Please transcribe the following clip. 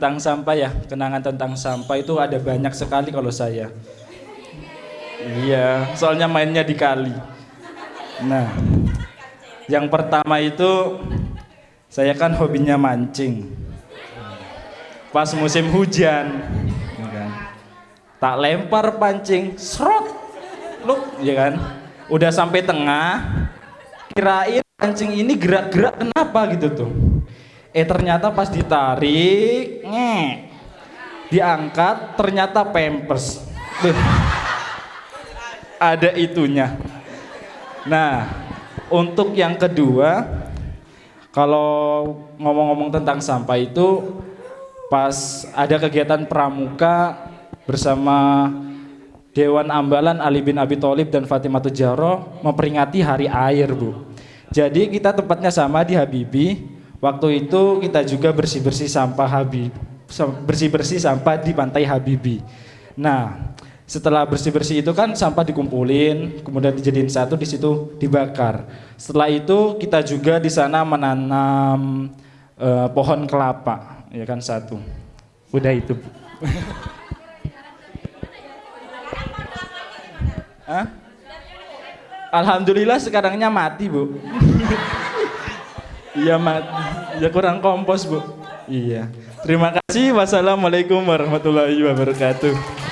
tentang sampah ya, kenangan tentang sampah itu ada banyak sekali kalau saya. Iya, soalnya mainnya di kali. Nah, yang pertama itu saya kan hobinya mancing. Pas musim hujan, ya kan. tak lempar pancing, serot, lu, ya kan. Udah sampai tengah, kirain pancing ini gerak-gerak kenapa gitu tuh. Eh ternyata pas ditarik, ngek, diangkat, ternyata pampers. Ada itunya. Nah, untuk yang kedua, kalau ngomong-ngomong tentang sampah itu, pas ada kegiatan pramuka bersama Dewan Ambalan Ali bin Abi Thalib dan Fatimah Tujaro memperingati Hari Air, Bu. Jadi kita tempatnya sama di Habibi. Waktu itu kita juga bersih-bersih sampah Habib, bersih-bersih sampah di pantai Habibi. Nah, setelah bersih-bersih itu kan sampah dikumpulin, kemudian dijadiin satu di situ dibakar. Setelah itu kita juga di sana menanam eh, pohon kelapa, ya kan satu. Udah itu. Hah? Alhamdulillah sekarangnya mati, Bu. Iya mati. Ya kurang kompos, Bu. Iya. Terima kasih. Wassalamualaikum warahmatullahi wabarakatuh.